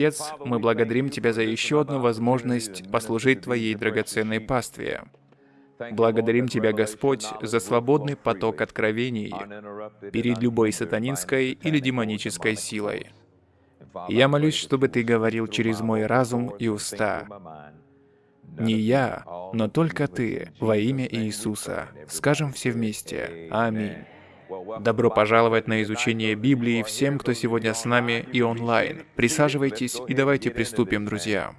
Отец, мы благодарим Тебя за еще одну возможность послужить Твоей драгоценной пастве. Благодарим Тебя, Господь, за свободный поток откровений перед любой сатанинской или демонической силой. Я молюсь, чтобы Ты говорил через мой разум и уста. Не я, но только Ты, во имя Иисуса. Скажем все вместе. Аминь. Добро пожаловать на изучение Библии всем, кто сегодня с нами и онлайн. Присаживайтесь и давайте приступим, друзья.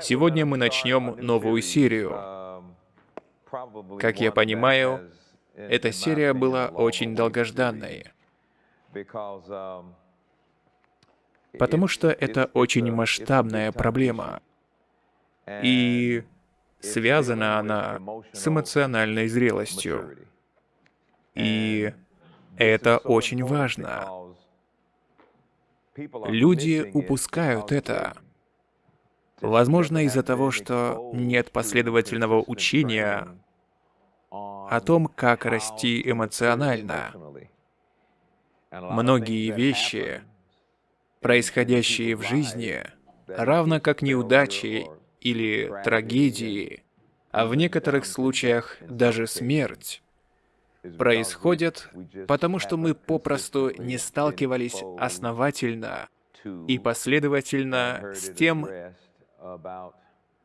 Сегодня мы начнем новую серию. Как я понимаю, эта серия была очень долгожданной, потому что это очень масштабная проблема. И связана она с эмоциональной зрелостью. И это очень важно. Люди упускают это. Возможно, из-за того, что нет последовательного учения о том, как расти эмоционально. Многие вещи, происходящие в жизни, равно как неудачи или трагедии, а в некоторых случаях даже смерть, происходят, потому что мы попросту не сталкивались основательно и последовательно с тем,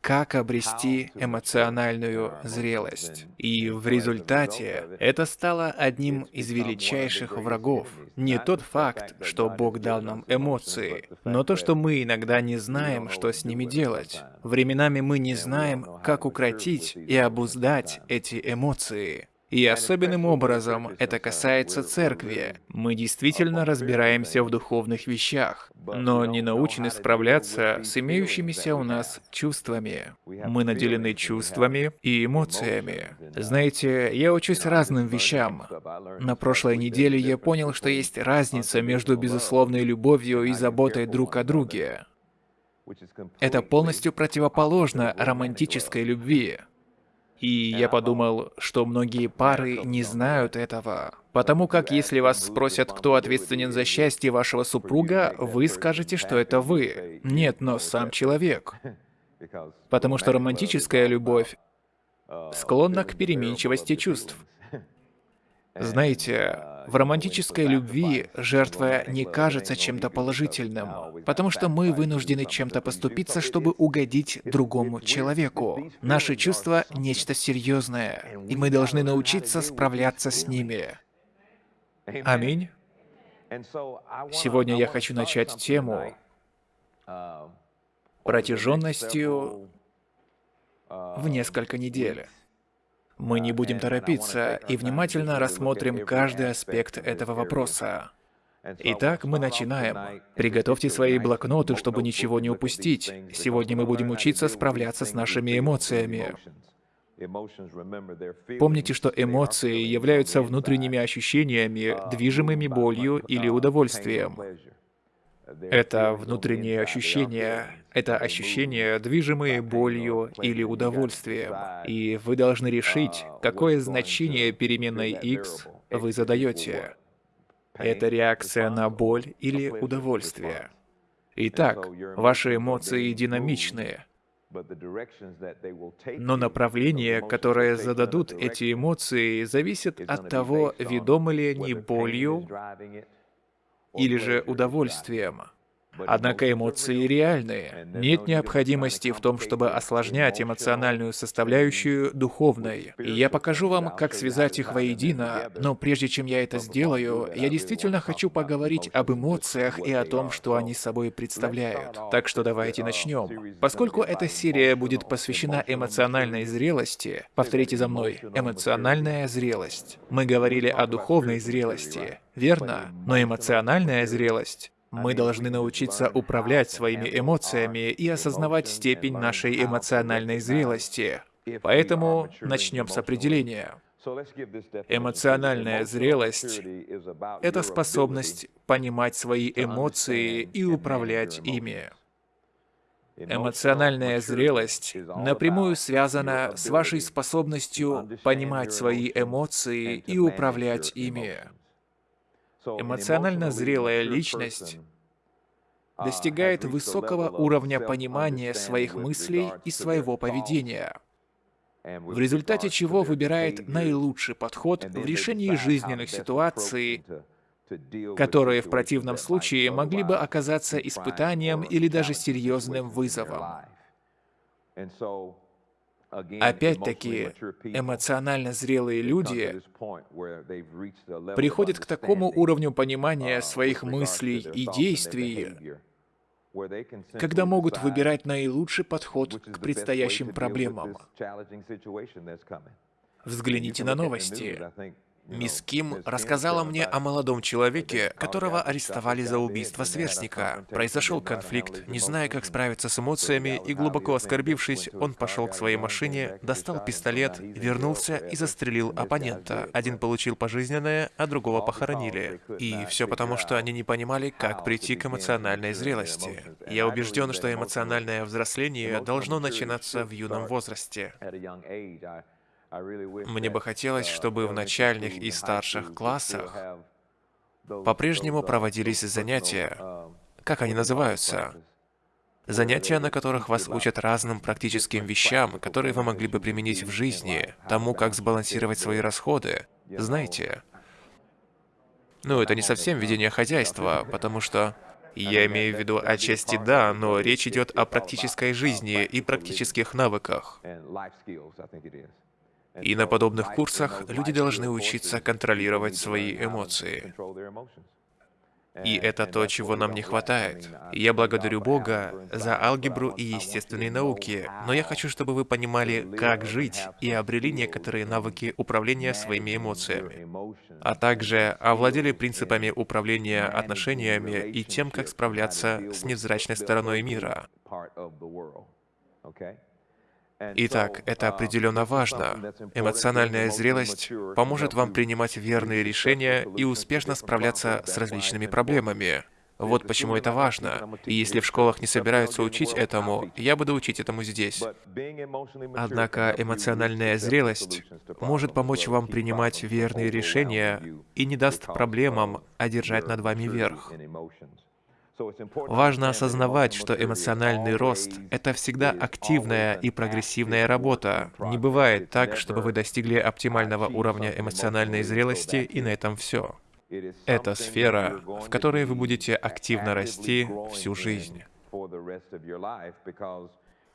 как обрести эмоциональную зрелость. И в результате это стало одним из величайших врагов. Не тот факт, что Бог дал нам эмоции, но то, что мы иногда не знаем, что с ними делать. Временами мы не знаем, как укротить и обуздать эти эмоции. И особенным образом это касается церкви. Мы действительно разбираемся в духовных вещах, но не научены справляться с имеющимися у нас чувствами. Мы наделены чувствами и эмоциями. Знаете, я учусь разным вещам. На прошлой неделе я понял, что есть разница между безусловной любовью и заботой друг о друге. Это полностью противоположно романтической любви. И я подумал, что многие пары не знают этого. Потому как если вас спросят, кто ответственен за счастье вашего супруга, вы скажете, что это вы. Нет, но сам человек. Потому что романтическая любовь склонна к переменчивости чувств. Знаете, в романтической любви жертва не кажется чем-то положительным, потому что мы вынуждены чем-то поступиться, чтобы угодить другому человеку. Наши чувства — нечто серьезное, и мы должны научиться справляться с ними. Аминь. Сегодня я хочу начать тему протяженностью в несколько недель. Мы не будем торопиться и внимательно рассмотрим каждый аспект этого вопроса. Итак, мы начинаем. Приготовьте свои блокноты, чтобы ничего не упустить. Сегодня мы будем учиться справляться с нашими эмоциями. Помните, что эмоции являются внутренними ощущениями, движимыми болью или удовольствием. Это внутренние ощущения, это ощущения, движимые болью или удовольствием. И вы должны решить, какое значение переменной x вы задаете. Это реакция на боль или удовольствие. Итак, ваши эмоции динамичные. Но направление, которое зададут эти эмоции, зависит от того, ведомы ли они болью или же удовольствием. Однако эмоции реальные. Нет необходимости в том, чтобы осложнять эмоциональную составляющую духовной. И я покажу вам, как связать их воедино, но прежде чем я это сделаю, я действительно хочу поговорить об эмоциях и о том, что они собой представляют. Так что давайте начнем. Поскольку эта серия будет посвящена эмоциональной зрелости, повторите за мной, эмоциональная зрелость. Мы говорили о духовной зрелости, верно? Но эмоциональная зрелость мы должны научиться управлять своими эмоциями и осознавать степень нашей эмоциональной зрелости. Поэтому начнем с определения. Эмоциональная зрелость — это способность понимать свои эмоции и управлять ими. Эмоциональная зрелость напрямую связана с вашей способностью понимать свои эмоции и управлять ими. Эмоционально зрелая личность достигает высокого уровня понимания своих мыслей и своего поведения, в результате чего выбирает наилучший подход в решении жизненных ситуаций, которые в противном случае могли бы оказаться испытанием или даже серьезным вызовом. Опять-таки, эмоционально зрелые люди приходят к такому уровню понимания своих мыслей и действий, когда могут выбирать наилучший подход к предстоящим проблемам. Взгляните на новости. Мисс Ким рассказала мне о молодом человеке, которого арестовали за убийство сверстника. Произошел конфликт, не зная, как справиться с эмоциями, и глубоко оскорбившись, он пошел к своей машине, достал пистолет, вернулся и застрелил оппонента. Один получил пожизненное, а другого похоронили. И все потому, что они не понимали, как прийти к эмоциональной зрелости. Я убежден, что эмоциональное взросление должно начинаться в юном возрасте. Мне бы хотелось, чтобы в начальных и старших классах по-прежнему проводились занятия, как они называются? Занятия, на которых вас учат разным практическим вещам, которые вы могли бы применить в жизни, тому, как сбалансировать свои расходы. Знаете, ну, это не совсем ведение хозяйства, потому что... Я имею в виду отчасти да, но речь идет о практической жизни и практических навыках. И на подобных курсах люди должны учиться контролировать свои эмоции. И это то, чего нам не хватает. Я благодарю Бога за алгебру и естественные науки, но я хочу, чтобы вы понимали, как жить, и обрели некоторые навыки управления своими эмоциями, а также овладели принципами управления отношениями и тем, как справляться с невзрачной стороной мира. Итак, это определенно важно. Эмоциональная зрелость поможет вам принимать верные решения и успешно справляться с различными проблемами. Вот почему это важно. И если в школах не собираются учить этому, я буду учить этому здесь. Однако эмоциональная зрелость может помочь вам принимать верные решения и не даст проблемам одержать над вами верх. Важно осознавать, что эмоциональный рост — это всегда активная и прогрессивная работа. Не бывает так, чтобы вы достигли оптимального уровня эмоциональной зрелости, и на этом все. Это сфера, в которой вы будете активно расти всю жизнь.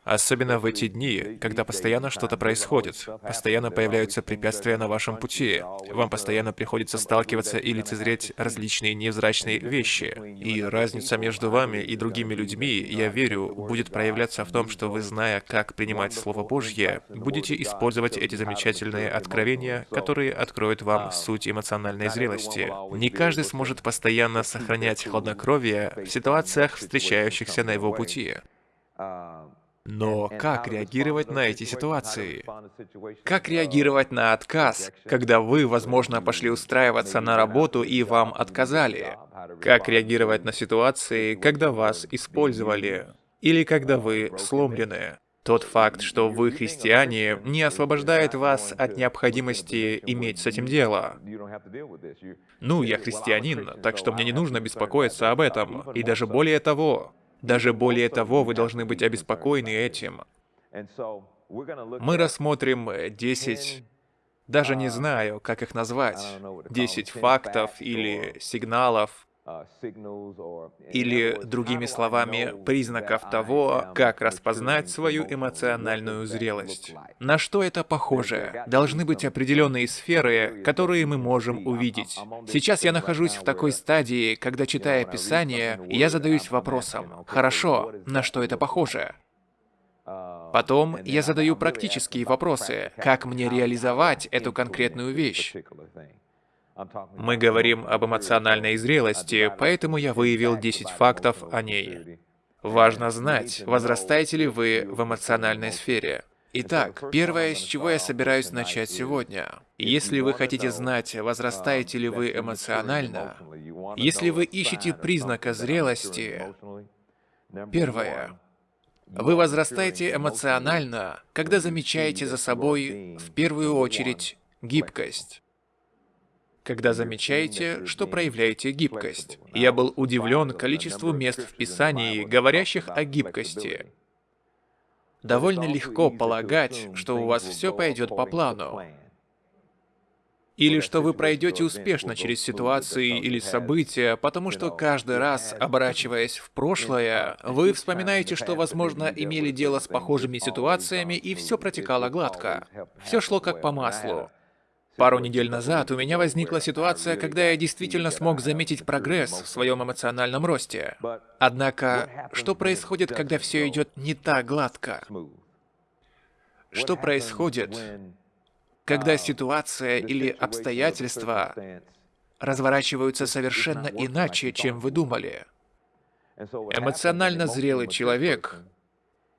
Особенно в эти дни, когда постоянно что-то происходит, постоянно появляются препятствия на вашем пути, вам постоянно приходится сталкиваться и лицезреть различные невзрачные вещи. И разница между вами и другими людьми, я верю, будет проявляться в том, что вы, зная, как принимать Слово Божье, будете использовать эти замечательные откровения, которые откроют вам суть эмоциональной зрелости. Не каждый сможет постоянно сохранять хладнокровие в ситуациях, встречающихся на его пути. Но как реагировать на эти ситуации? Как реагировать на отказ, когда вы, возможно, пошли устраиваться на работу и вам отказали? Как реагировать на ситуации, когда вас использовали? Или когда вы сломлены? Тот факт, что вы христиане, не освобождает вас от необходимости иметь с этим дело. Ну, я христианин, так что мне не нужно беспокоиться об этом. И даже более того, даже более того, вы должны быть обеспокоены этим. Мы рассмотрим 10, даже не знаю, как их назвать, 10 фактов или сигналов, или, другими словами, признаков того, как распознать свою эмоциональную зрелость. На что это похоже? Должны быть определенные сферы, которые мы можем увидеть. Сейчас я нахожусь в такой стадии, когда, читая Писание, я задаюсь вопросом, хорошо, на что это похоже? Потом я задаю практические вопросы, как мне реализовать эту конкретную вещь. Мы говорим об эмоциональной зрелости, поэтому я выявил 10 фактов о ней. Важно знать, возрастаете ли вы в эмоциональной сфере. Итак, первое, с чего я собираюсь начать сегодня. Если вы хотите знать, возрастаете ли вы эмоционально, если вы ищете признака зрелости, первое, вы возрастаете эмоционально, когда замечаете за собой, в первую очередь, гибкость. Когда замечаете, что проявляете гибкость. Я был удивлен количеству мест в Писании, говорящих о гибкости. Довольно легко полагать, что у вас все пойдет по плану. Или что вы пройдете успешно через ситуации или события, потому что каждый раз, оборачиваясь в прошлое, вы вспоминаете, что, возможно, имели дело с похожими ситуациями, и все протекало гладко. Все шло как по маслу. Пару недель назад у меня возникла ситуация, когда я действительно смог заметить прогресс в своем эмоциональном росте. Однако, что происходит, когда все идет не так гладко? Что происходит, когда ситуация или обстоятельства разворачиваются совершенно иначе, чем вы думали? Эмоционально зрелый человек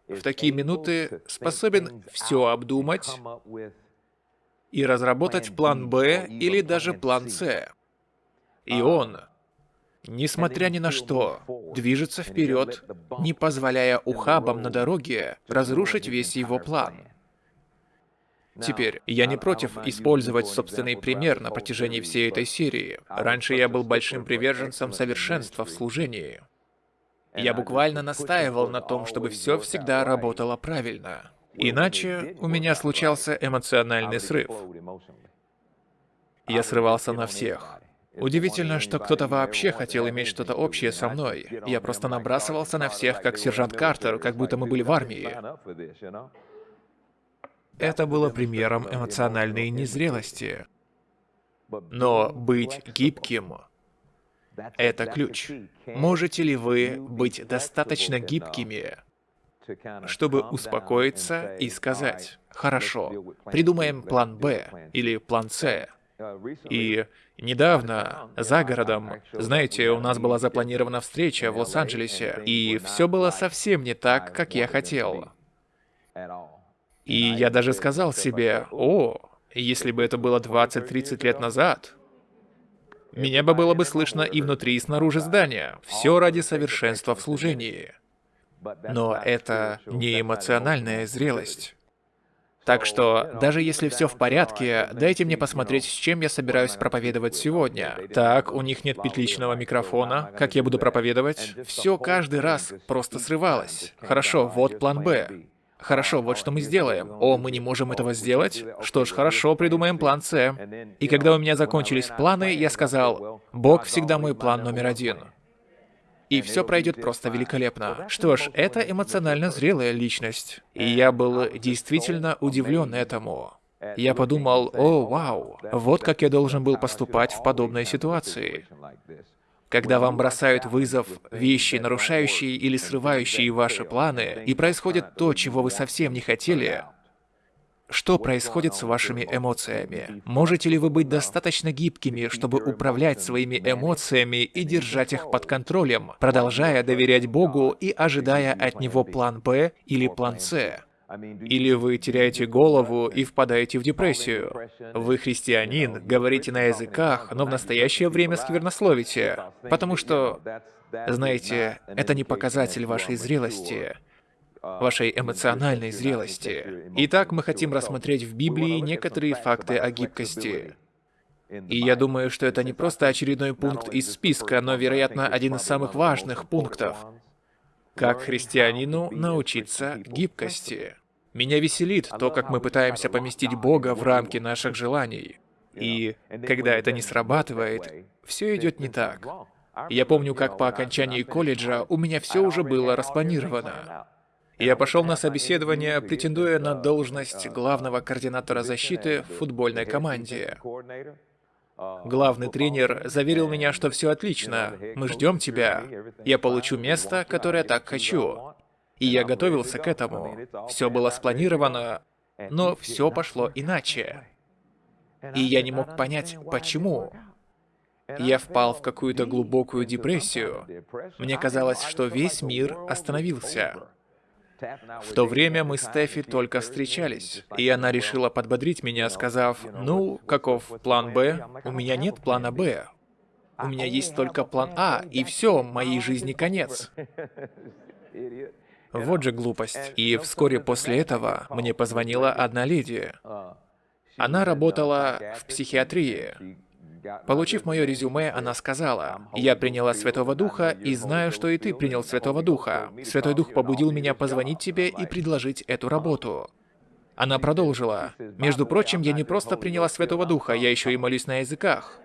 в такие минуты способен все обдумать, и разработать план Б или даже план С. И он, несмотря ни на что, движется вперед, не позволяя ухабам на дороге разрушить весь его план. Теперь, я не против использовать собственный пример на протяжении всей этой серии. Раньше я был большим приверженцем совершенства в служении. Я буквально настаивал на том, чтобы все всегда работало правильно. Иначе у меня случался эмоциональный срыв. Я срывался на всех. Удивительно, что кто-то вообще хотел иметь что-то общее со мной. Я просто набрасывался на всех, как сержант Картер, как будто мы были в армии. Это было примером эмоциональной незрелости. Но быть гибким — это ключ. Можете ли вы быть достаточно гибкими, чтобы успокоиться и сказать, «Хорошо, придумаем план Б или план С». И недавно, за городом, знаете, у нас была запланирована встреча в Лос-Анджелесе, и все было совсем не так, как я хотел. И я даже сказал себе, «О, если бы это было 20-30 лет назад, меня бы было бы слышно и внутри, и снаружи здания. Все ради совершенства в служении». Но это не эмоциональная зрелость. Так что, даже если все в порядке, дайте мне посмотреть, с чем я собираюсь проповедовать сегодня. Так, у них нет петличного микрофона, как я буду проповедовать? Все каждый раз просто срывалось. Хорошо, вот план «Б». Хорошо, вот что мы сделаем. О, мы не можем этого сделать? Что ж, хорошо, придумаем план С. И когда у меня закончились планы, я сказал, Бог всегда мой план номер один и все пройдет просто великолепно. Что ж, это эмоционально зрелая личность. И я был действительно удивлен этому. Я подумал, о, вау, вот как я должен был поступать в подобной ситуации. Когда вам бросают вызов вещи, нарушающие или срывающие ваши планы, и происходит то, чего вы совсем не хотели, что происходит с вашими эмоциями? Можете ли вы быть достаточно гибкими, чтобы управлять своими эмоциями и держать их под контролем, продолжая доверять Богу и ожидая от Него план Б или план С? Или вы теряете голову и впадаете в депрессию. Вы христианин, говорите на языках, но в настоящее время сквернословите. Потому что, знаете, это не показатель вашей зрелости вашей эмоциональной зрелости. Итак, мы хотим рассмотреть в Библии некоторые факты о гибкости. И я думаю, что это не просто очередной пункт из списка, но, вероятно, один из самых важных пунктов. Как христианину научиться гибкости. Меня веселит то, как мы пытаемся поместить Бога в рамки наших желаний. И когда это не срабатывает, все идет не так. Я помню, как по окончании колледжа у меня все уже было распланировано. Я пошел на собеседование, претендуя на должность главного координатора защиты в футбольной команде. Главный тренер заверил меня, что все отлично, мы ждем тебя, я получу место, которое так хочу. И я готовился к этому. Все было спланировано, но все пошло иначе. И я не мог понять, почему. Я впал в какую-то глубокую депрессию. Мне казалось, что весь мир остановился. В то время мы с Стефи только встречались, и она решила подбодрить меня, сказав, «Ну, каков план Б? У меня нет плана Б. У меня есть только план А, и все, моей жизни конец». Вот же глупость. И вскоре после этого мне позвонила одна леди. Она работала в психиатрии. Получив мое резюме, она сказала, «Я приняла Святого Духа и знаю, что и ты принял Святого Духа. Святой Дух побудил меня позвонить тебе и предложить эту работу». Она продолжила, «Между прочим, я не просто приняла Святого Духа, я еще и молюсь на языках».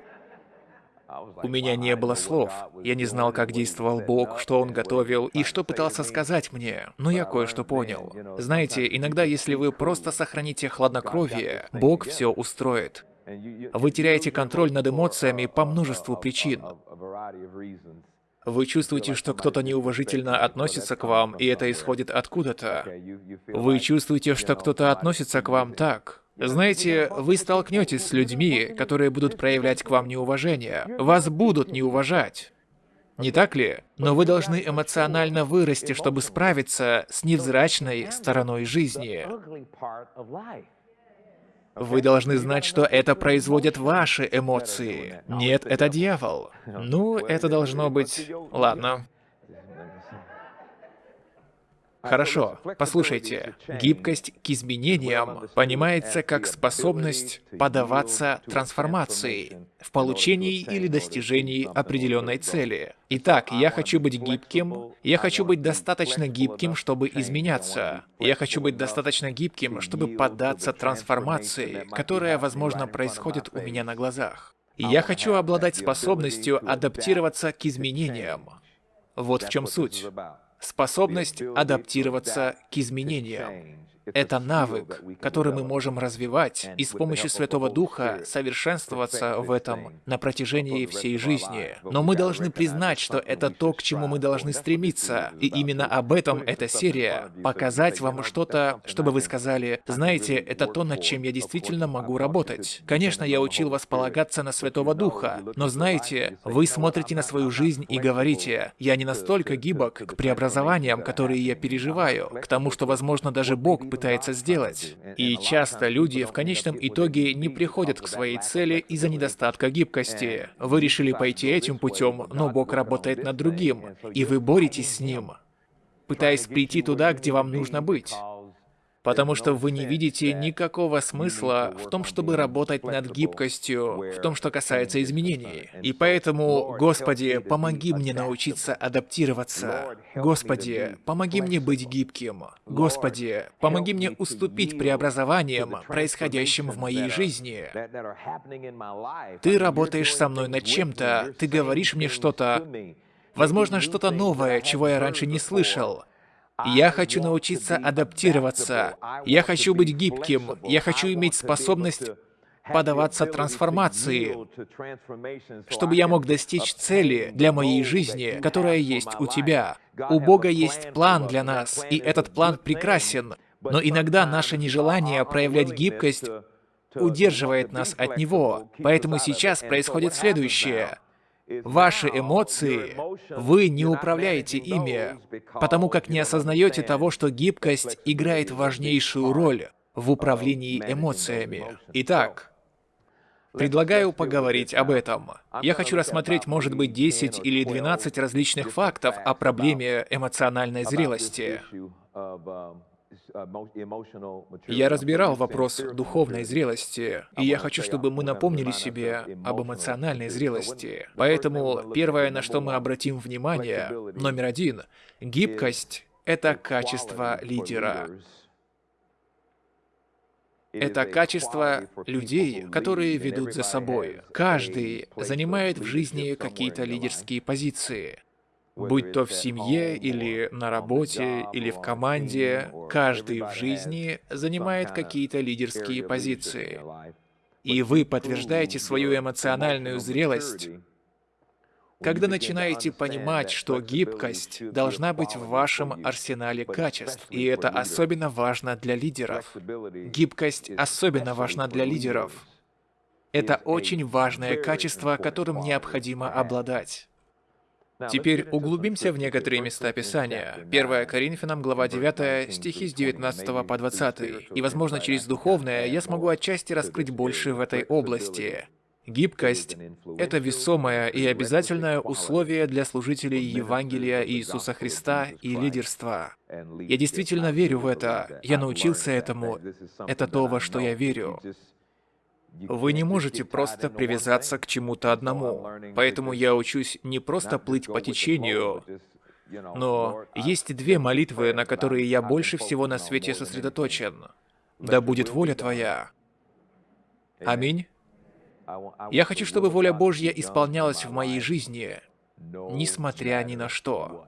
У меня не было слов. Я не знал, как действовал Бог, что Он готовил и что пытался сказать мне, но я кое-что понял. Знаете, иногда, если вы просто сохраните хладнокровие, Бог все устроит. Вы теряете контроль над эмоциями по множеству причин. Вы чувствуете, что кто-то неуважительно относится к вам, и это исходит откуда-то. Вы чувствуете, что кто-то относится к вам так. Знаете, вы столкнетесь с людьми, которые будут проявлять к вам неуважение. Вас будут не уважать. Не так ли? Но вы должны эмоционально вырасти, чтобы справиться с невзрачной стороной жизни. Вы должны знать, что это производят ваши эмоции. Нет, это дьявол. Ну, это должно быть... Ладно. Хорошо, послушайте. Гибкость к изменениям понимается как способность подаваться трансформации в получении или достижении определенной цели. Итак, я хочу быть гибким, я хочу быть достаточно гибким, чтобы изменяться. Я хочу быть достаточно гибким, чтобы поддаться трансформации, которая, возможно, происходит у меня на глазах. Я хочу обладать способностью адаптироваться к изменениям. Вот в чем суть. Способность адаптироваться к изменениям. Это навык, который мы можем развивать и с помощью Святого Духа совершенствоваться в этом на протяжении всей жизни. Но мы должны признать, что это то, к чему мы должны стремиться. И именно об этом эта серия. Показать вам что-то, чтобы вы сказали, знаете, это то, над чем я действительно могу работать. Конечно, я учил вас полагаться на Святого Духа, но знаете, вы смотрите на свою жизнь и говорите, я не настолько гибок к преобразованиям, которые я переживаю, к тому, что, возможно, даже Бог пытается сделать. И часто люди в конечном итоге не приходят к своей цели из-за недостатка гибкости. Вы решили пойти этим путем, но Бог работает над другим, и вы боретесь с ним, пытаясь прийти туда, где вам нужно быть потому что вы не видите никакого смысла в том, чтобы работать над гибкостью, в том, что касается изменений. И поэтому, Господи, помоги мне научиться адаптироваться. Господи, помоги мне быть гибким. Господи, помоги мне уступить преобразованиям, происходящим в моей жизни. Ты работаешь со мной над чем-то, ты говоришь мне что-то, возможно, что-то новое, чего я раньше не слышал. Я хочу научиться адаптироваться. Я хочу быть гибким. Я хочу иметь способность подаваться трансформации, чтобы я мог достичь цели для моей жизни, которая есть у тебя. У Бога есть план для нас, и этот план прекрасен. Но иногда наше нежелание проявлять гибкость удерживает нас от Него. Поэтому сейчас происходит следующее. Ваши эмоции, вы не управляете ими, потому как не осознаете того, что гибкость играет важнейшую роль в управлении эмоциями. Итак, предлагаю поговорить об этом. Я хочу рассмотреть, может быть, 10 или 12 различных фактов о проблеме эмоциональной зрелости. Я разбирал вопрос духовной зрелости, и я хочу, чтобы мы напомнили себе об эмоциональной зрелости. Поэтому первое, на что мы обратим внимание, номер один, гибкость — это качество лидера. Это качество людей, которые ведут за собой. Каждый занимает в жизни какие-то лидерские позиции. Будь то в семье, или на работе, или в команде, каждый в жизни занимает какие-то лидерские позиции. И вы подтверждаете свою эмоциональную зрелость, когда начинаете понимать, что гибкость должна быть в вашем арсенале качеств, и это особенно важно для лидеров. Гибкость особенно важна для лидеров. Это очень важное качество, которым необходимо обладать. Теперь углубимся в некоторые места Писания. 1 Коринфянам, глава 9, стихи с 19 по 20. И, возможно, через духовное я смогу отчасти раскрыть больше в этой области. Гибкость — это весомое и обязательное условие для служителей Евангелия Иисуса Христа и лидерства. Я действительно верю в это. Я научился этому. Это то, во что я верю. Вы не можете просто привязаться к чему-то одному. Поэтому я учусь не просто плыть по течению, но есть две молитвы, на которые я больше всего на свете сосредоточен. Да будет воля Твоя. Аминь. Я хочу, чтобы воля Божья исполнялась в моей жизни, несмотря ни на что.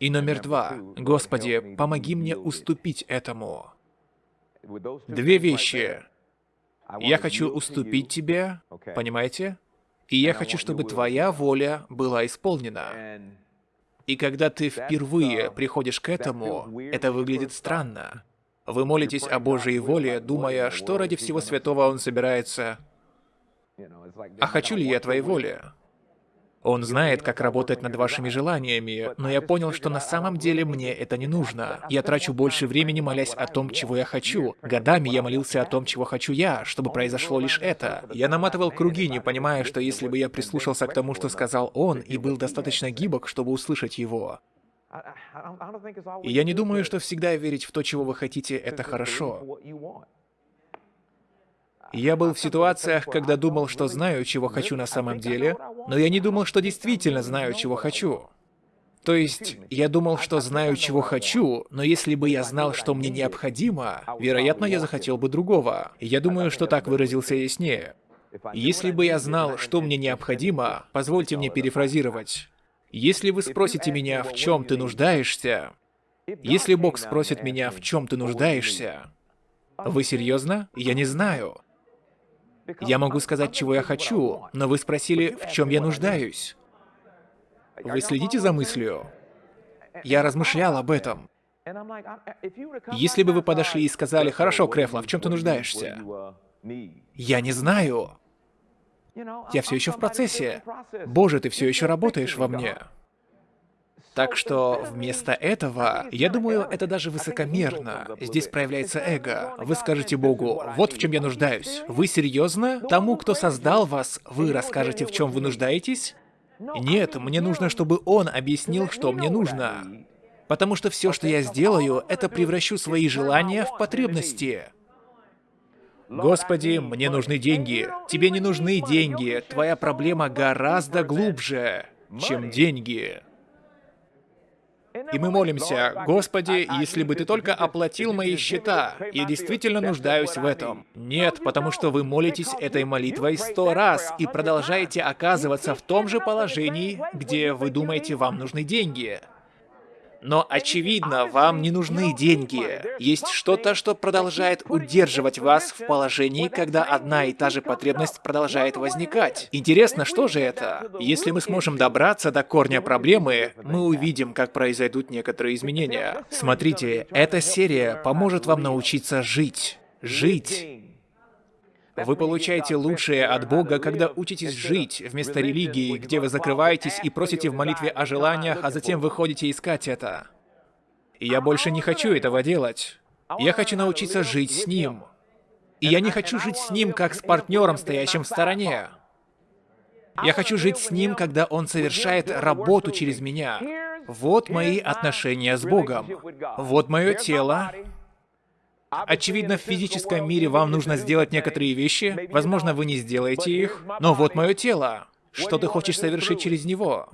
И номер два. Господи, помоги мне уступить этому. Две вещи. Я хочу уступить Тебе, понимаете? И я хочу, чтобы Твоя воля была исполнена. И когда ты впервые приходишь к этому, это выглядит странно. Вы молитесь о Божьей воле, думая, что ради всего святого Он собирается. А хочу ли я Твоей воли? Он знает, как работать над вашими желаниями, но я понял, что на самом деле мне это не нужно. Я трачу больше времени, молясь о том, чего я хочу. Годами я молился о том, чего хочу я, чтобы произошло лишь это. Я наматывал круги, не понимая, что если бы я прислушался к тому, что сказал он, и был достаточно гибок, чтобы услышать его, и я не думаю, что всегда верить в то, чего вы хотите, это хорошо. Я был в ситуациях, когда думал, что знаю, чего хочу на самом деле, но я не думал, что действительно знаю, чего хочу. То есть, я думал, что знаю, чего хочу, но если бы я знал, что мне необходимо, вероятно, я захотел бы другого. Я думаю, что так выразился яснее. Если бы я знал, что мне необходимо, позвольте мне перефразировать. Если вы спросите меня, в чем ты нуждаешься, если Бог спросит меня, в чем ты нуждаешься, вы серьезно? Я не знаю. Я могу сказать, чего я хочу, но вы спросили, в чем я нуждаюсь. Вы следите за мыслью? Я размышлял об этом. Если бы вы подошли и сказали, «Хорошо, Крефла, в чем ты нуждаешься?» Я не знаю. Я все еще в процессе. Боже, ты все еще работаешь во мне. Так что вместо этого, я думаю, это даже высокомерно. Здесь проявляется эго. Вы скажете Богу, вот в чем я нуждаюсь. Вы серьезно? Тому, кто создал вас, вы расскажете, в чем вы нуждаетесь? Нет, мне нужно, чтобы он объяснил, что мне нужно. Потому что все, что я сделаю, это превращу свои желания в потребности. Господи, мне нужны деньги. Тебе не нужны деньги. Твоя проблема гораздо глубже, чем деньги. И мы молимся, «Господи, если бы Ты только оплатил мои счета, я действительно нуждаюсь в этом». Нет, потому что вы молитесь этой молитвой сто раз и продолжаете оказываться в том же положении, где вы думаете, вам нужны деньги. Но, очевидно, вам не нужны деньги. Есть что-то, что продолжает удерживать вас в положении, когда одна и та же потребность продолжает возникать. Интересно, что же это? Если мы сможем добраться до корня проблемы, мы увидим, как произойдут некоторые изменения. Смотрите, эта серия поможет вам научиться жить. Жить. Вы получаете лучшее от Бога, когда учитесь жить, вместо религии, где вы закрываетесь и просите в молитве о желаниях, а затем выходите искать это. И я больше не хочу этого делать. Я хочу научиться жить с Ним. И я не хочу жить с Ним, как с партнером, стоящим в стороне. Я хочу жить с Ним, когда Он совершает работу через меня. Вот мои отношения с Богом. Вот мое тело, Очевидно, в физическом мире вам нужно сделать некоторые вещи, возможно, вы не сделаете их, но вот мое тело. Что ты хочешь совершить через него?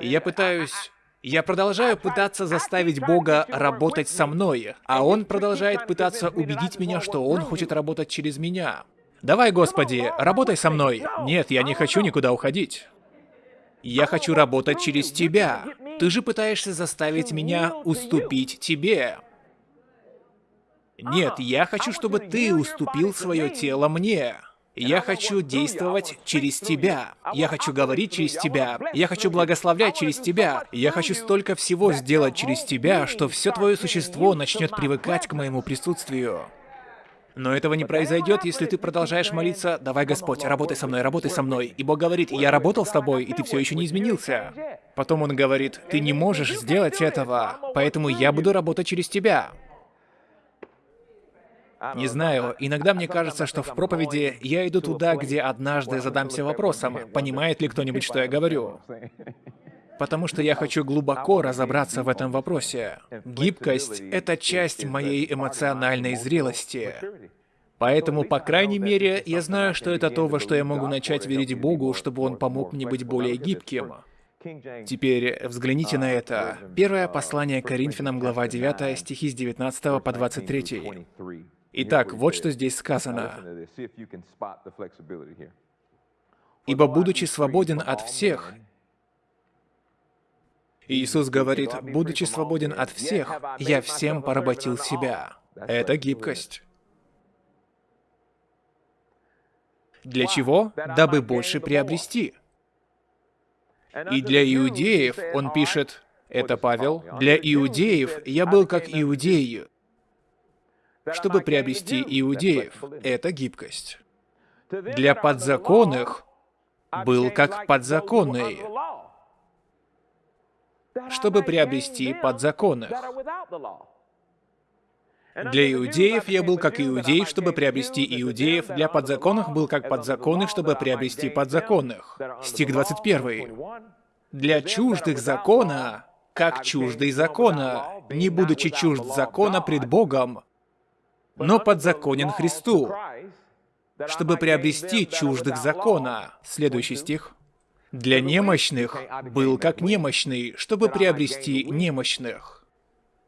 Я пытаюсь... Я продолжаю пытаться заставить Бога работать со мной, а Он продолжает пытаться убедить меня, что Он хочет работать через меня. Давай, Господи, работай со мной. Нет, я не хочу никуда уходить. Я хочу работать через Тебя. Ты же пытаешься заставить меня уступить тебе. Нет, я хочу, чтобы ты уступил свое тело мне. Я хочу действовать через тебя. Я хочу говорить через тебя. Я хочу благословлять через тебя. Я хочу столько всего сделать через тебя, что все твое существо начнет привыкать к моему присутствию. Но этого не произойдет, если ты продолжаешь молиться «Давай, Господь, работай со мной, работай со мной». И Бог говорит «Я работал с тобой, и ты все еще не изменился». Потом Он говорит «Ты не можешь сделать этого, поэтому я буду работать через тебя». Не знаю, иногда мне кажется, что в проповеди я иду туда, где однажды задамся вопросом, понимает ли кто-нибудь, что я говорю. Потому что я хочу глубоко разобраться в этом вопросе. Гибкость — это часть моей эмоциональной зрелости. Поэтому, по крайней мере, я знаю, что это то, во что я могу начать верить Богу, чтобы Он помог мне быть более гибким. Теперь взгляните на это. Первое послание Коринфянам, глава 9, стихи с 19 по 23. Итак, вот что здесь сказано. «Ибо, будучи свободен от всех, Иисус говорит, будучи свободен от всех, я всем поработил себя. Это гибкость. Для чего? Дабы больше приобрести. И для иудеев он пишет, это Павел, для иудеев я был как иудеи, чтобы приобрести иудеев. Это гибкость. Для подзаконных был как подзаконный, чтобы приобрести подзаконных. Для иудеев я был как иудей, чтобы приобрести иудеев. Для подзаконных был как подзаконных, чтобы приобрести подзаконных. Стих 21. Для чуждых закона, как чуждый закона, не будучи чужд закона пред Богом, но подзаконен Христу, чтобы приобрести чуждых закона. Следующий стих. Для немощных был как немощный, чтобы приобрести немощных.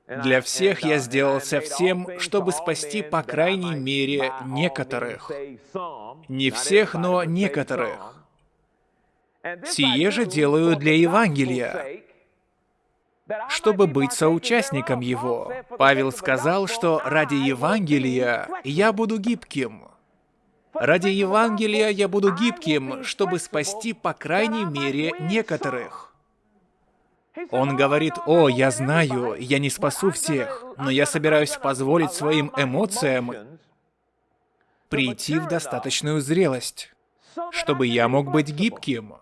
Для всех я сделался всем, чтобы спасти по крайней мере некоторых. Не всех, но некоторых. Сие же делаю для Евангелия, чтобы быть соучастником его. Павел сказал, что ради Евангелия я буду гибким. Ради Евангелия я буду гибким, чтобы спасти по крайней мере некоторых. Он говорит, «О, я знаю, я не спасу всех, но я собираюсь позволить своим эмоциям прийти в достаточную зрелость, чтобы я мог быть гибким».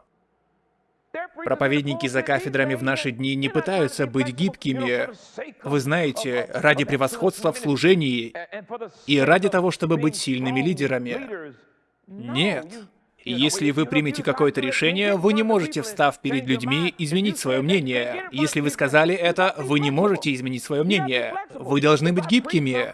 Проповедники за кафедрами в наши дни не пытаются быть гибкими, вы знаете, ради превосходства в служении и ради того, чтобы быть сильными лидерами. Нет. Если вы примете какое-то решение, вы не можете, встав перед людьми, изменить свое мнение. Если вы сказали это, вы не можете изменить свое мнение. Вы должны быть гибкими.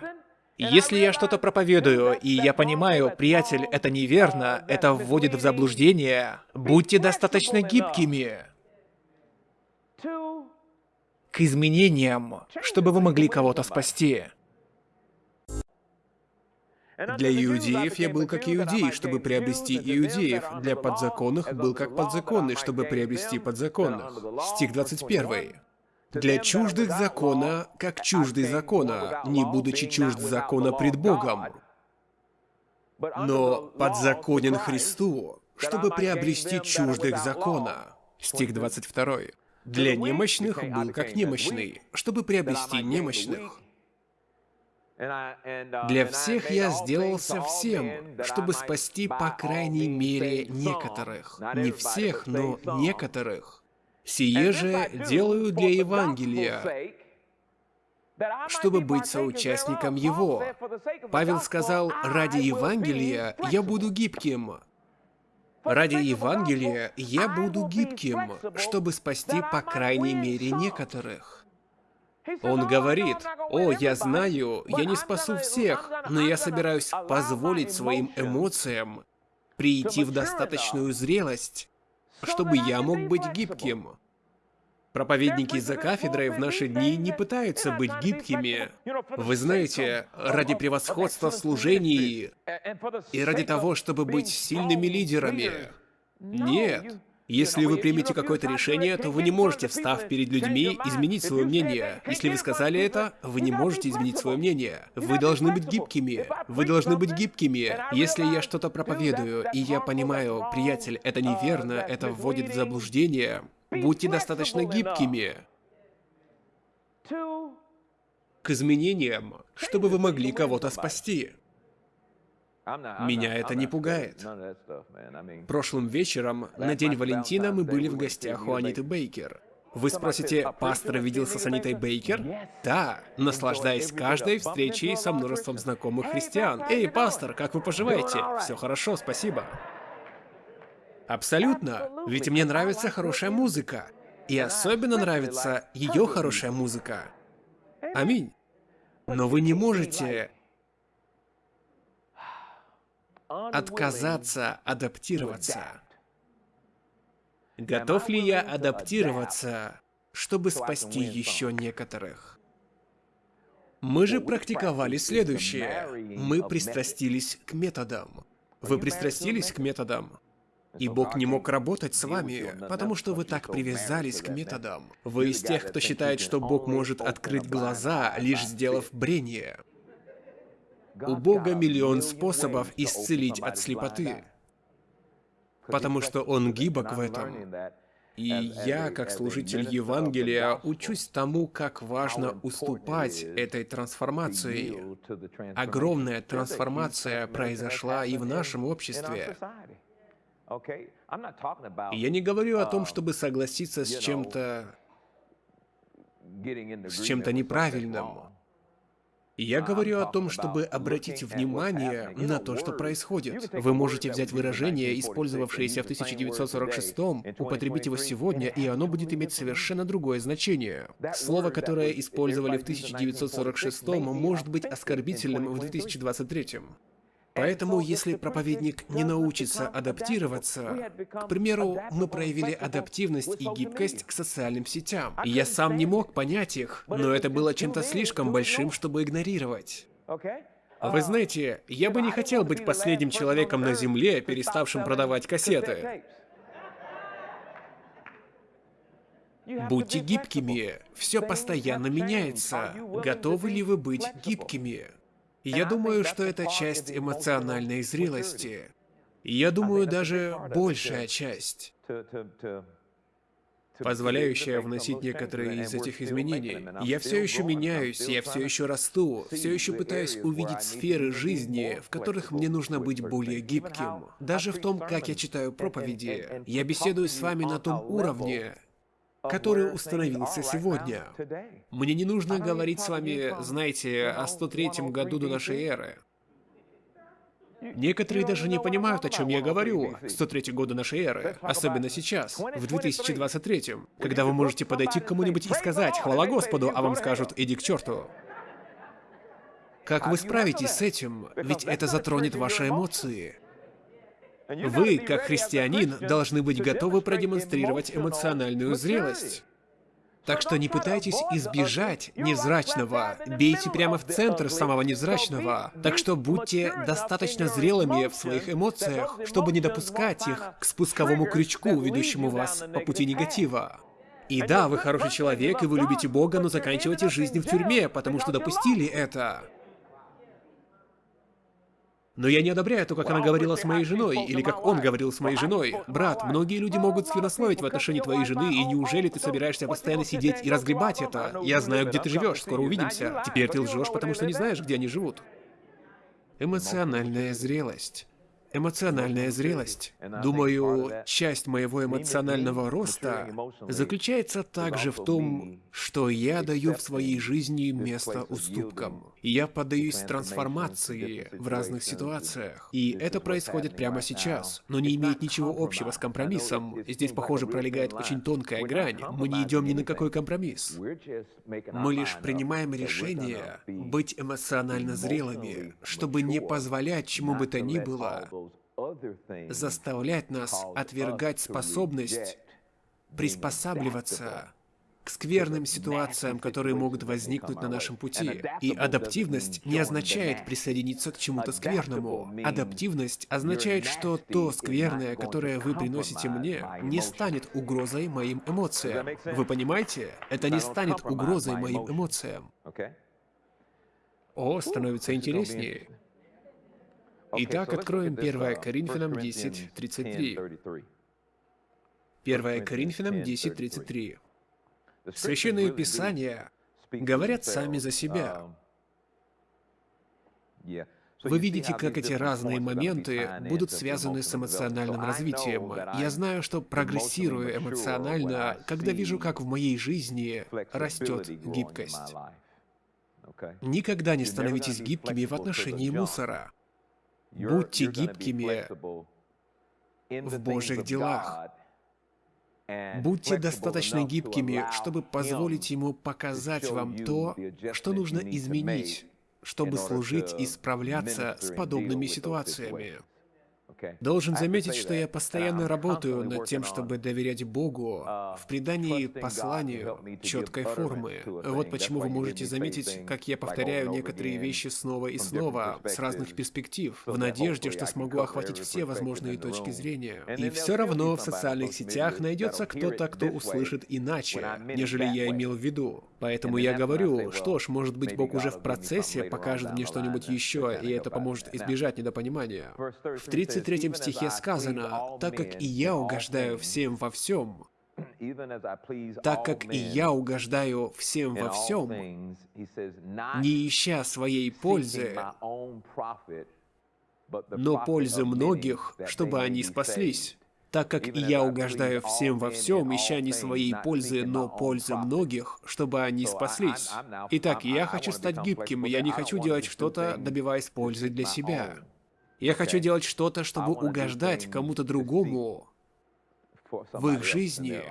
Если я что-то проповедую, и я понимаю, приятель, это неверно, это вводит в заблуждение, будьте достаточно гибкими к изменениям, чтобы вы могли кого-то спасти. Для иудеев я был как иудей, чтобы приобрести иудеев. Для подзаконных был как подзаконный, чтобы приобрести подзаконных. Стих 21. Для чуждых закона, как чуждый закона, не будучи чужд закона пред Богом. Но подзаконен Христу, чтобы приобрести чуждых закона. Стих 22. Для немощных был как немощный, чтобы приобрести немощных. Для всех я сделался всем, чтобы спасти по крайней мере некоторых. Не всех, но некоторых. Сие же делаю для Евангелия, чтобы быть соучастником его. Павел сказал, ради Евангелия я буду гибким. Ради Евангелия я буду гибким, чтобы спасти по крайней мере некоторых. Он говорит, «О, я знаю, я не спасу всех, но я собираюсь позволить своим эмоциям прийти в достаточную зрелость, чтобы я мог быть гибким». Проповедники за кафедрой в наши дни не пытаются быть гибкими. Вы знаете, ради превосходства в служении и ради того, чтобы быть сильными лидерами. Нет. Если вы примете какое-то решение, то вы не можете, встав перед людьми, изменить свое мнение. Если вы сказали это, вы не можете изменить свое мнение. Вы должны быть гибкими. Вы должны быть гибкими. Если я что-то проповедую, и я понимаю, приятель, это неверно, это вводит в заблуждение, будьте достаточно гибкими к изменениям, чтобы вы могли кого-то спасти. Меня это не пугает. Прошлым вечером, на День Валентина, мы были в гостях у Аниты Бейкер. Вы спросите, пастор виделся с Анитой Бейкер? Да, наслаждаясь каждой встречей со множеством знакомых христиан. Эй, пастор, как вы поживаете? Все хорошо, спасибо. Абсолютно, ведь мне нравится хорошая музыка. И особенно нравится ее хорошая музыка. Аминь. Но вы не можете отказаться адаптироваться. Готов ли я адаптироваться, чтобы спасти еще некоторых? Мы же практиковали следующее. Мы пристрастились к методам. Вы пристрастились к методам? И Бог не мог работать с вами, потому что вы так привязались к методам. Вы из тех, кто считает, что Бог может открыть глаза, лишь сделав брение. У Бога миллион способов исцелить от слепоты, потому что Он гибок в этом. И я, как служитель Евангелия, учусь тому, как важно уступать этой трансформации. Огромная трансформация произошла и в нашем обществе. Я не говорю о том, чтобы согласиться с чем-то... с чем-то неправильным. Я говорю о том, чтобы обратить внимание на то, что происходит. Вы можете взять выражение, использовавшееся в 1946 употребить его сегодня, и оно будет иметь совершенно другое значение. Слово, которое использовали в 1946 может быть оскорбительным в 2023. Поэтому, если проповедник не научится адаптироваться, к примеру, мы проявили адаптивность и гибкость к социальным сетям. И я сам не мог понять их, но это было чем-то слишком большим, чтобы игнорировать. Вы знаете, я бы не хотел быть последним человеком на Земле, переставшим продавать кассеты. Будьте гибкими, все постоянно меняется. Готовы ли вы быть гибкими? Я думаю, что это часть эмоциональной зрелости. Я думаю, даже большая часть, позволяющая вносить некоторые из этих изменений. Я все еще меняюсь, я все еще расту, все еще пытаюсь увидеть сферы жизни, в которых мне нужно быть более гибким. Даже в том, как я читаю проповеди, я беседую с вами на том уровне, который установился сегодня. Мне не нужно говорить с вами, знаете, о 103 году до нашей эры. Некоторые даже не понимают, о чем я говорю. 103 года нашей эры, особенно сейчас, в 2023, когда вы можете подойти к кому-нибудь и сказать «Хвала Господу», а вам скажут «Иди к черту». Как вы справитесь с этим? Ведь это затронет ваши эмоции. Вы, как христианин, должны быть готовы продемонстрировать эмоциональную зрелость. Так что не пытайтесь избежать невзрачного, бейте прямо в центр самого невзрачного. Так что будьте достаточно зрелыми в своих эмоциях, чтобы не допускать их к спусковому крючку, ведущему вас по пути негатива. И да, вы хороший человек, и вы любите Бога, но заканчивайте жизнь в тюрьме, потому что допустили это. Но я не одобряю то, как она говорила с моей женой, или как он говорил с моей женой. Брат, многие люди могут сквернословить в отношении твоей жены, и неужели ты собираешься постоянно сидеть и разгребать это? Я знаю, где ты живешь, скоро увидимся. Теперь ты лжешь, потому что не знаешь, где они живут. Эмоциональная зрелость. Эмоциональная зрелость. Думаю, часть моего эмоционального роста заключается также в том, что я даю в своей жизни место уступкам. Я поддаюсь трансформации в разных ситуациях. И это происходит прямо сейчас, но не имеет ничего общего с компромиссом. Здесь, похоже, пролегает очень тонкая грань. Мы не идем ни на какой компромисс. Мы лишь принимаем решение быть эмоционально зрелыми, чтобы не позволять чему бы то ни было заставлять нас отвергать способность приспосабливаться к скверным ситуациям, которые могут возникнуть на нашем пути. И адаптивность не означает присоединиться к чему-то скверному. Адаптивность означает, что то скверное, которое вы приносите мне, не станет угрозой моим эмоциям. Вы понимаете? Это не станет угрозой моим эмоциям. О, становится интереснее. Итак, откроем 1 Коринфянам 10.33. 1 Коринфянам 10.33. Священные Писания говорят сами за себя. Вы видите, как эти разные моменты будут связаны с эмоциональным развитием. Я знаю, что прогрессирую эмоционально, когда вижу, как в моей жизни растет гибкость. Никогда не становитесь гибкими в отношении мусора. Будьте гибкими в Божьих делах. Будьте достаточно гибкими, чтобы позволить ему показать вам то, что нужно изменить, чтобы служить и справляться с подобными ситуациями. Должен заметить, что я постоянно работаю над тем, чтобы доверять Богу uh, в придании посланию четкой формы. Вот почему вы можете заметить, как я повторяю некоторые вещи снова и снова, с разных перспектив, в надежде, что смогу охватить все возможные точки зрения. И все равно в социальных сетях найдется кто-то, кто услышит иначе, нежели я имел в виду. Поэтому я говорю, что ж, может быть, Бог уже в процессе покажет мне что-нибудь еще, и это поможет избежать недопонимания. В 33 стихе сказано, «Так как и я угождаю всем во всем, так как и я угождаю всем во всем, не ища своей пользы, но пользы многих, чтобы они спаслись так как и я угождаю всем во всем, ища не своей пользы, но пользы многих, чтобы они спаслись. Итак, я хочу стать гибким, я не хочу делать что-то, добиваясь пользы для себя. Я хочу делать что-то, чтобы угождать кому-то другому в их жизни,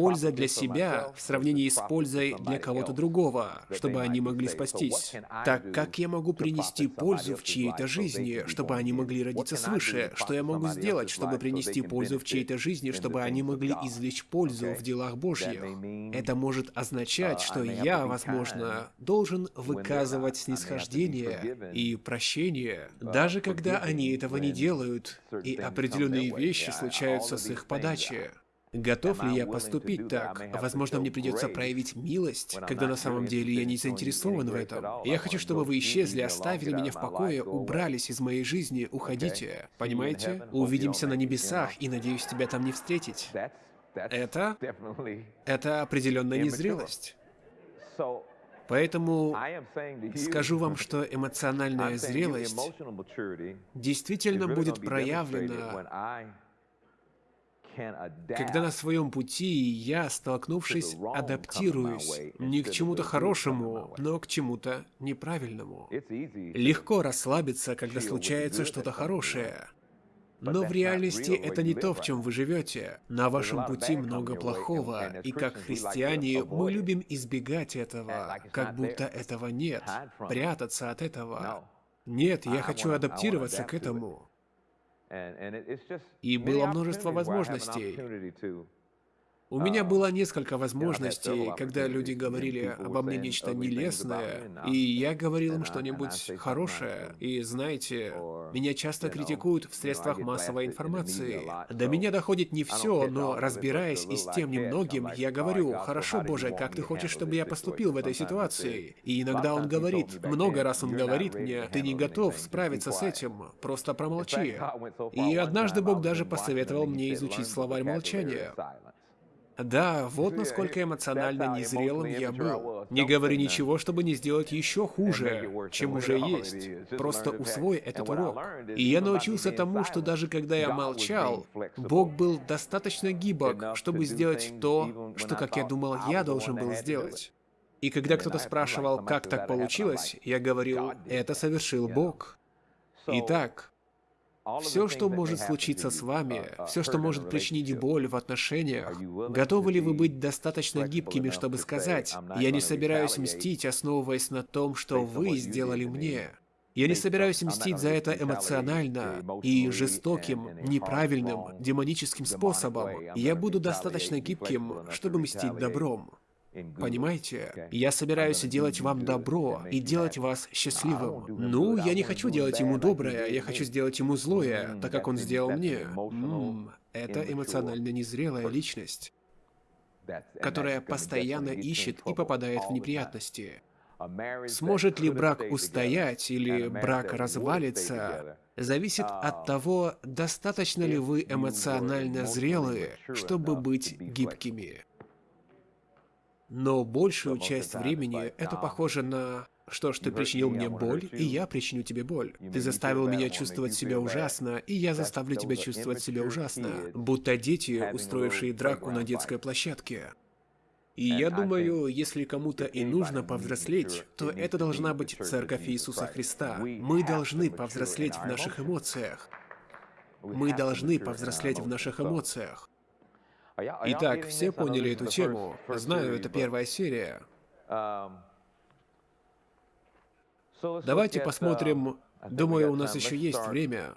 польза для себя в сравнении с пользой для кого-то другого, чтобы они могли спастись. Так как я могу принести пользу в чьей-то жизни, чтобы они могли родиться свыше? Что я могу сделать, чтобы принести пользу в чьей-то жизни, чтобы они могли извлечь пользу в делах Божьих? Это может означать, что я, возможно, должен выказывать снисхождение и прощение, даже когда они этого не делают, и определенные вещи случаются с их подачи. Готов ли я поступить так? Возможно, мне придется проявить милость, когда на самом деле я не заинтересован в этом. Я хочу, чтобы вы исчезли, оставили меня в покое, убрались из моей жизни, уходите. Понимаете? Увидимся на небесах, и надеюсь тебя там не встретить. Это... Это определенная незрелость. Поэтому скажу вам, что эмоциональная зрелость действительно будет проявлена когда на своем пути я, столкнувшись, адаптируюсь не к чему-то хорошему, но к чему-то неправильному. Легко расслабиться, когда случается что-то хорошее. Но в реальности это не то, в чем вы живете. На вашем пути много плохого, и как христиане мы любим избегать этого, как будто этого нет, прятаться от этого. Нет, я хочу адаптироваться к этому. И было множество возможностей. У меня было несколько возможностей, когда люди говорили обо мне нечто нелестное, и я говорил им что-нибудь хорошее. И знаете, меня часто критикуют в средствах массовой информации. До меня доходит не все, но разбираясь и с тем немногим, я говорю, «Хорошо, Боже, как ты хочешь, чтобы я поступил в этой ситуации?» И иногда он говорит, много раз он говорит мне, «Ты не готов справиться с этим, просто промолчи». И однажды Бог даже посоветовал мне изучить словарь молчания. Да, вот насколько эмоционально незрелым я был. Не говори ничего, чтобы не сделать еще хуже, чем уже есть. Просто усвой этот урок. И я научился тому, что даже когда я молчал, Бог был достаточно гибок, чтобы сделать то, что, как я думал, я должен был сделать. И когда кто-то спрашивал, как так получилось, я говорил, это совершил Бог. Итак, все, что может случиться с вами, все, что может причинить боль в отношениях, готовы ли вы быть достаточно гибкими, чтобы сказать, «Я не собираюсь мстить, основываясь на том, что вы сделали мне». Я не собираюсь мстить за это эмоционально и жестоким, неправильным, демоническим способом. Я буду достаточно гибким, чтобы мстить добром. Понимаете? Я собираюсь делать вам добро и делать вас счастливым. Ну, я не хочу делать ему доброе, я хочу сделать ему злое, так как он сделал мне. М это эмоционально незрелая личность, которая постоянно ищет и попадает в неприятности. Сможет ли брак устоять или брак развалится, зависит от того, достаточно ли вы эмоционально зрелые, чтобы быть гибкими. Но большую часть времени это похоже на что ж, ты причинил мне боль, и я причиню тебе боль. Ты заставил меня чувствовать себя ужасно, и я заставлю тебя чувствовать себя ужасно. Будто дети, устроившие драку на детской площадке. И я думаю, если кому-то и нужно повзрослеть, то это должна быть Церковь Иисуса Христа. Мы должны повзрослеть в наших эмоциях. Мы должны повзрослеть в наших эмоциях. Итак, все поняли эту тему. Знаю, это первая серия. Давайте посмотрим. Думаю, у нас еще есть время.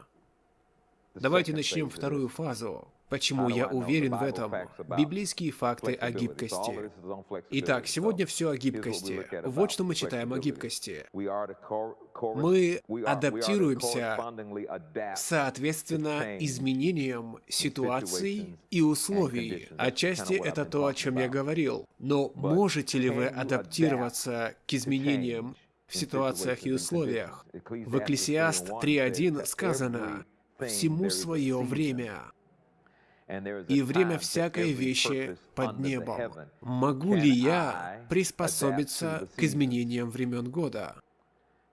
Давайте начнем вторую фазу. Почему я уверен в этом? Библейские факты о гибкости. Итак, сегодня все о гибкости. Вот что мы читаем о гибкости. Мы адаптируемся соответственно изменениям ситуаций и условий. Отчасти это то, о чем я говорил. Но можете ли вы адаптироваться к изменениям в ситуациях и условиях? В Экклесиаст 3.1 сказано «Всему свое время» и время всякой вещи под небом. Могу ли я приспособиться к изменениям времен года?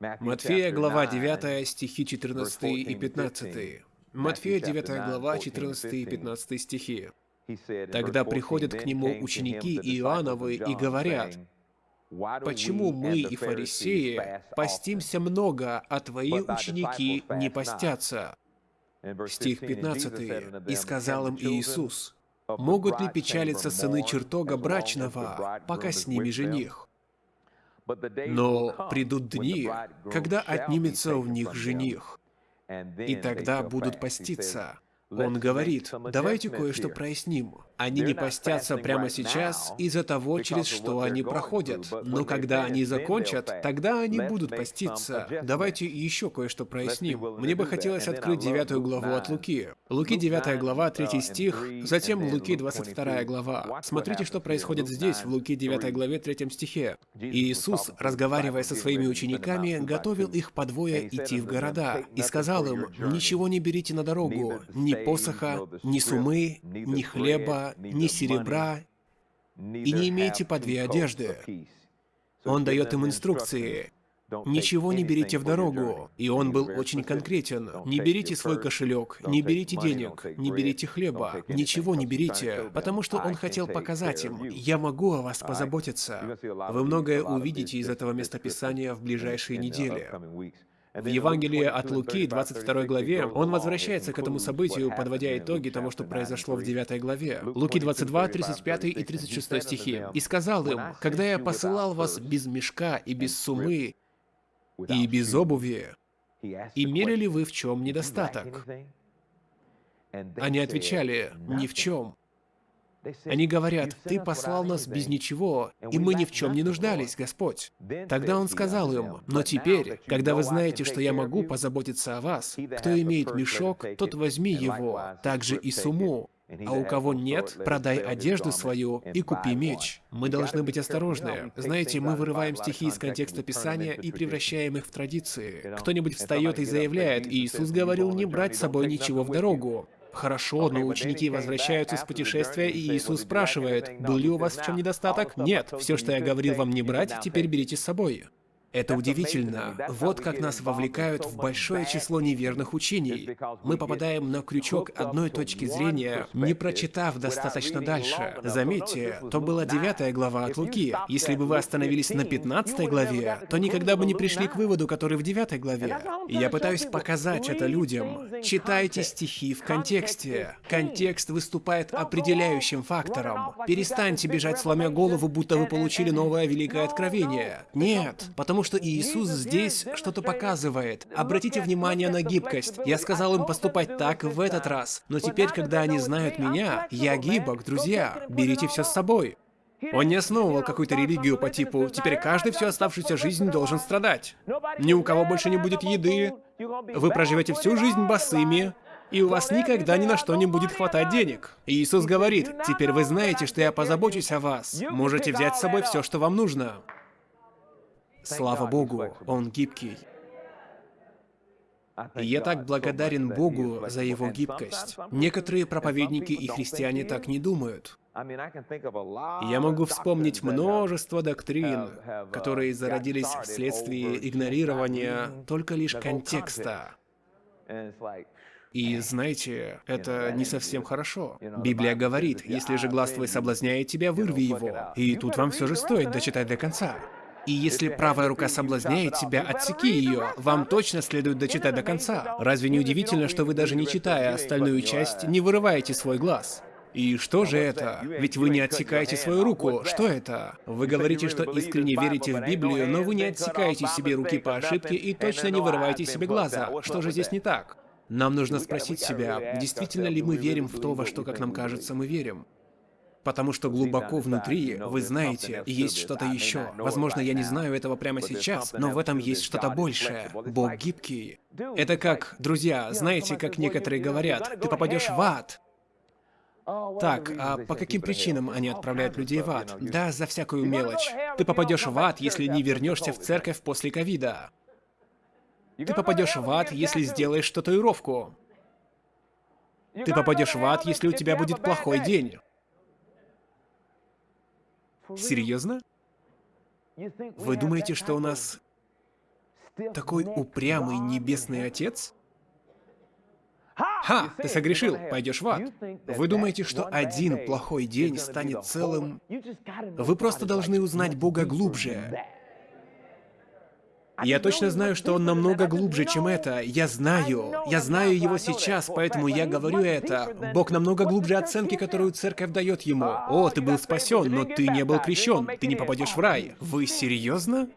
Матфея, глава 9, стихи 14 и 15. Матфея, 9 глава, 14 и 15 стихи. Тогда приходят к нему ученики Иоанновы и говорят, «Почему мы и фарисеи постимся много, а твои ученики не постятся?» Стих 15. «И сказал им Иисус, могут ли печалиться сыны чертога брачного, пока с ними жених? Но придут дни, когда отнимется у них жених, и тогда будут поститься. Он говорит, давайте кое-что проясним. Они не постятся прямо сейчас из-за того, через что они проходят. Но когда они закончат, тогда они будут поститься. Давайте еще кое-что проясним. Мне бы хотелось открыть девятую главу от Луки. Луки 9 глава, 3 стих, затем Луки 22 глава. Смотрите, что происходит здесь, в Луки 9 главе, 3 стихе. Иисус, разговаривая со своими учениками, готовил их по двое идти в города, и сказал им, «Ничего не берите на дорогу, ни посоха, ни сумы, ни хлеба, ни серебра, и не имейте по две одежды. Он дает им инструкции. Ничего не берите в дорогу. И он был очень конкретен. Не берите свой кошелек, не берите денег, не берите хлеба, ничего не берите, потому что он хотел показать им, я могу о вас позаботиться. Вы многое увидите из этого местописания в ближайшие недели. В Евангелии от Луки, 22 главе, он возвращается к этому событию, подводя итоги тому, что произошло в 9 главе. Луки 22, 35 и 36 стихи. «И сказал им, когда я посылал вас без мешка и без сумы, и без обуви, имели ли вы в чем недостаток?» Они отвечали, «Ни в чем». Они говорят, «Ты послал нас без ничего, и мы ни в чем не нуждались, Господь». Тогда он сказал им, «Но теперь, когда вы знаете, что я могу позаботиться о вас, кто имеет мешок, тот возьми его, также и сумму, а у кого нет, продай одежду свою и купи меч. Мы должны быть осторожны. Знаете, мы вырываем стихи из контекста Писания и превращаем их в традиции. Кто-нибудь встает и заявляет, Иисус говорил не брать с собой ничего в дорогу. Хорошо, но ученики возвращаются с путешествия, и Иисус спрашивает, «Был ли у вас в чем недостаток?» «Нет, все, что я говорил вам не брать, теперь берите с собой». Это удивительно. Вот как нас вовлекают в большое число неверных учений. Мы попадаем на крючок одной точки зрения, не прочитав достаточно дальше. Заметьте, то была девятая глава от Луки. Если бы вы остановились на пятнадцатой главе, то никогда бы не пришли к выводу, который в девятой главе. я пытаюсь показать это людям. Читайте стихи в контексте. Контекст выступает определяющим фактором. Перестаньте бежать, сломя голову, будто вы получили новое великое откровение. Нет, потому Потому что Иисус здесь что-то показывает. Обратите внимание на гибкость. Я сказал им поступать так в этот раз. Но теперь, когда они знают меня, я гибок, друзья. Берите все с собой. Он не основывал какую-то религию по типу «теперь каждый всю оставшуюся жизнь должен страдать». Ни у кого больше не будет еды. Вы проживете всю жизнь босыми, и у вас никогда ни на что не будет хватать денег. Иисус говорит, «Теперь вы знаете, что я позабочусь о вас. Можете взять с собой все, что вам нужно». Слава Богу, Он гибкий. И я так благодарен Богу за Его гибкость. Некоторые проповедники и христиане так не думают. Я могу вспомнить множество доктрин, которые зародились вследствие игнорирования только лишь контекста. И знаете, это не совсем хорошо. Библия говорит, если же глаз твой соблазняет тебя, вырви его. И тут вам все же стоит дочитать до конца. И если правая рука соблазняет тебя, отсеки ее. Вам точно следует дочитать до конца. Разве не удивительно, что вы даже не читая остальную часть, не вырываете свой глаз? И что же это? Ведь вы не отсекаете свою руку. Что это? Вы говорите, что искренне верите в Библию, но вы не отсекаете себе руки по ошибке и точно не вырываете себе глаза. Что же здесь не так? Нам нужно спросить себя, действительно ли мы верим в то, во что, как нам кажется, мы верим. Потому что глубоко внутри, вы знаете, есть что-то еще. Возможно, я не знаю этого прямо сейчас, но в этом есть что-то большее. Бог гибкий. Это как, друзья, знаете, как некоторые говорят, ты попадешь в ад. Так, а по каким причинам они отправляют людей в ад? Да, за всякую мелочь. Ты попадешь в ад, если не вернешься в церковь после ковида. Ты попадешь в ад, если сделаешь татуировку. Ты попадешь в ад, если у тебя будет плохой день. Серьезно? Вы думаете, что у нас такой упрямый небесный отец? Ха, ты согрешил, пойдешь в ад. Вы думаете, что один плохой день станет целым? Вы просто должны узнать Бога глубже. Я точно знаю, что он намного глубже, чем это. Я знаю. Я знаю его сейчас, поэтому я говорю это. Бог намного глубже оценки, которую церковь дает ему. О, ты был спасен, но ты не был крещен. Ты не попадешь в рай. Вы серьезно?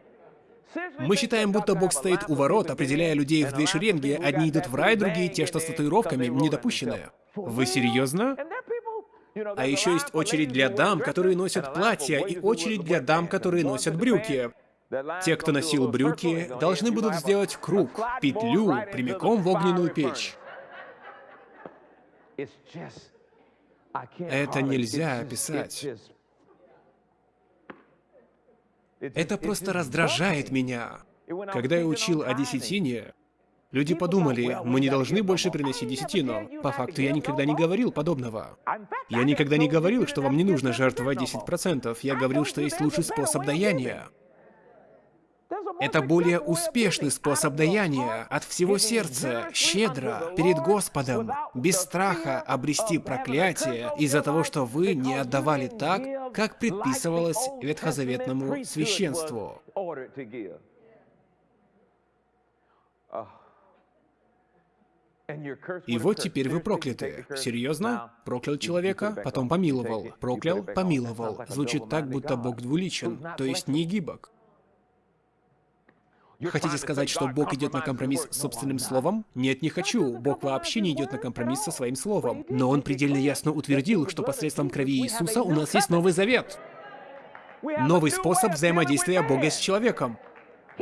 Мы считаем, будто Бог стоит у ворот, определяя людей в две шеренги. Одни идут в рай, другие, те, что с татуировками, недопущенные. Вы серьезно? А еще есть очередь для дам, которые носят платья, и очередь для дам, которые носят брюки. Те, кто носил брюки, должны будут сделать круг, петлю, прямиком в огненную печь. Это нельзя описать. Это просто раздражает меня. Когда я учил о десятине, люди подумали, мы не должны больше приносить десятину. По факту я никогда не говорил подобного. Я никогда не говорил, что вам не нужно жертвовать 10%. Я говорил, что есть лучший способ даяния. Это более успешный способ даяния от всего сердца, щедро, перед Господом, без страха обрести проклятие из-за того, что вы не отдавали так, как предписывалось ветхозаветному священству. И вот теперь вы прокляты. Серьезно? Проклял человека, потом помиловал. Проклял, помиловал. Звучит так, будто Бог двуличен, то есть не гибок. Хотите сказать, что Бог идет на компромисс с собственным словом? Нет, не хочу. Бог вообще не идет на компромисс со своим словом. Но Он предельно ясно утвердил, что посредством крови Иисуса у нас есть Новый Завет. Новый способ взаимодействия Бога с человеком.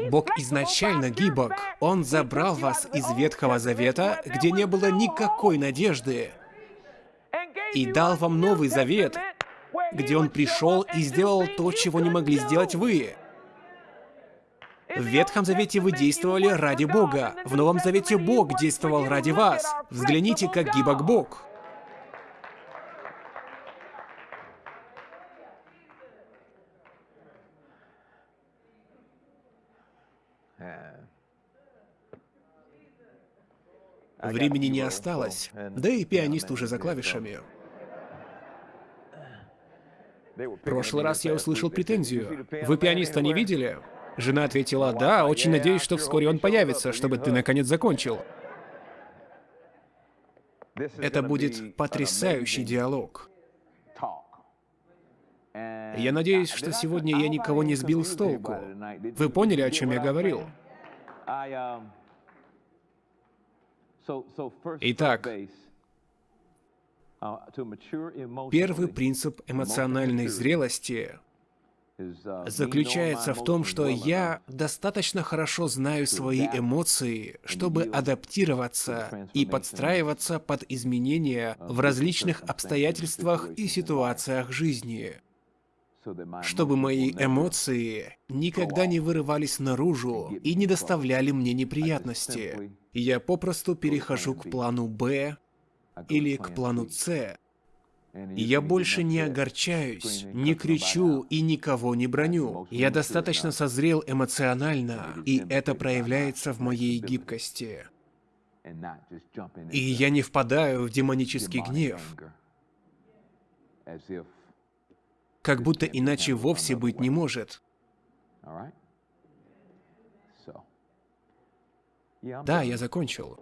Бог изначально гибок. Он забрал вас из Ветхого Завета, где не было никакой надежды, и дал вам Новый Завет, где Он пришел и сделал то, чего не могли сделать вы. В Ветхом Завете вы действовали ради Бога. В Новом Завете Бог действовал ради вас. Взгляните, как гибок Бог. Времени не осталось, да и пианист уже за клавишами. В прошлый раз я услышал претензию. Вы пианиста не видели? Жена ответила, да, очень надеюсь, что вскоре он появится, чтобы ты наконец закончил. Это будет потрясающий диалог. Я надеюсь, что сегодня я никого не сбил с толку. Вы поняли, о чем я говорил? Итак, первый принцип эмоциональной зрелости заключается в том, что я достаточно хорошо знаю свои эмоции, чтобы адаптироваться и подстраиваться под изменения в различных обстоятельствах и ситуациях жизни чтобы мои эмоции никогда не вырывались наружу и не доставляли мне неприятности. Я попросту перехожу к плану «Б» или к плану «С», и я больше не огорчаюсь, не кричу и никого не броню. Я достаточно созрел эмоционально, и это проявляется в моей гибкости. И я не впадаю в демонический гнев, как будто иначе вовсе быть не может. Да, я закончил.